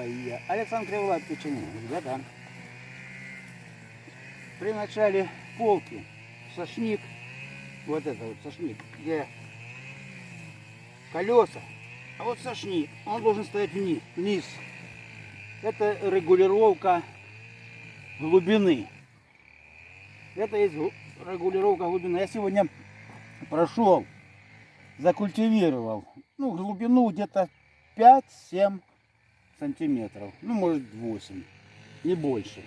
Баия. Александр Криволап Печенин. Ребята, при начале полки сошник, вот это вот сошник, где колеса, а вот сошник, он должен стоять вниз. вниз. Это регулировка глубины. Это есть регулировка глубины. Я сегодня прошел, закультивировал. Ну, глубину где-то 5-7 сантиметров. Ну, может 8. Не больше.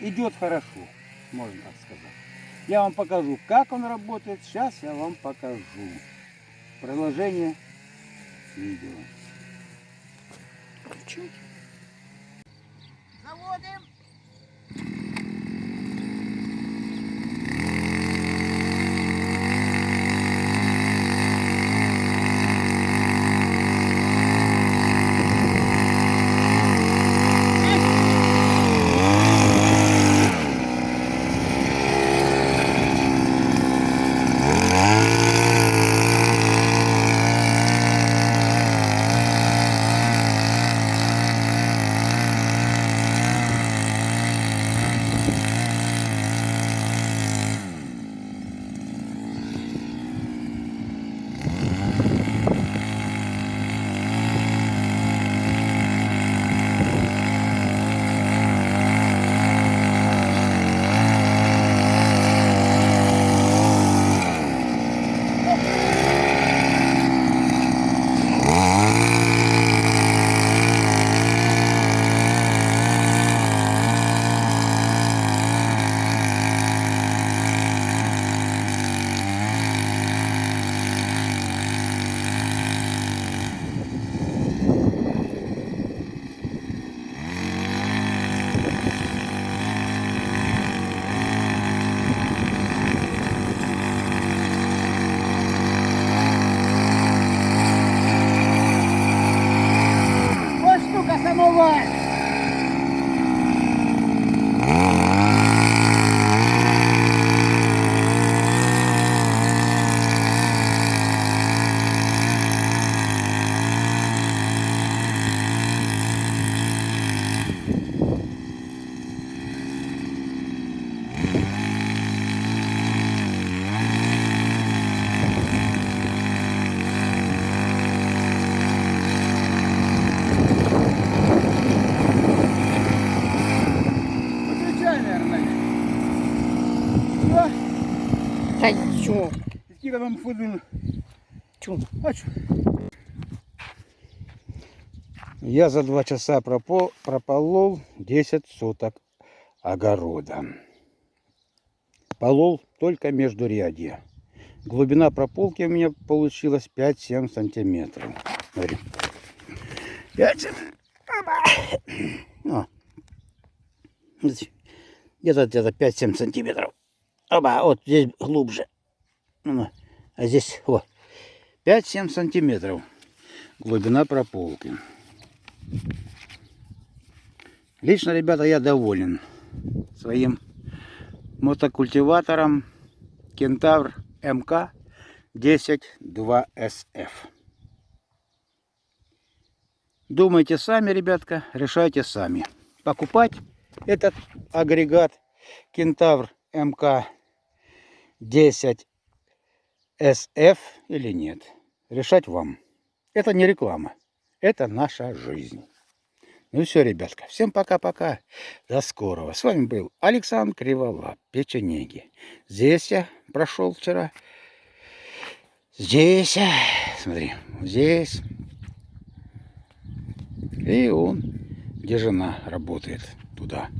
Идет хорошо, можно так сказать. Я вам покажу, как он работает. Сейчас я вам покажу. Приложение видео. Включай. Заводим. Чого? скільки вам ходили? Чё? Я за два часа пропо- прополол 10 соток огорода. Полол только между рядья. Глубина прополки у меня получилась 5-7 сантиметров. Смотри. 5. О. Где-то где-то 5-7 сантиметров. Оба, вот здесь глубже. Ну, а здесь вот 5-7 сантиметров глубина прополки. Лично, ребята, я доволен своим мотокультиватором Кентавр МК 102SF. Думайте сами, ребятка, решайте сами. Покупать этот агрегат Кентавр МК 10 SF или нет. Решать вам. Это не реклама. Это наша жизнь. Ну все, ребятка. Всем пока-пока. До скорого. С вами был Александр Криволап, Печенеги. Здесь я прошел вчера. Здесь. Смотри. Здесь. И он, где жена работает, туда.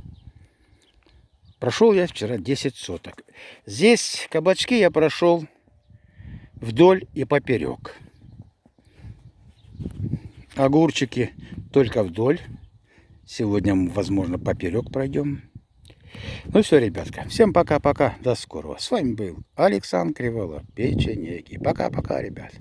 Прошел я вчера 10 соток. Здесь кабачки я прошел вдоль и поперек. Огурчики только вдоль. Сегодня, возможно, поперек пройдем. Ну все, ребятка. Всем пока-пока. До скорого. С вами был Александр Кривола. Печенеги. Пока-пока, ребят.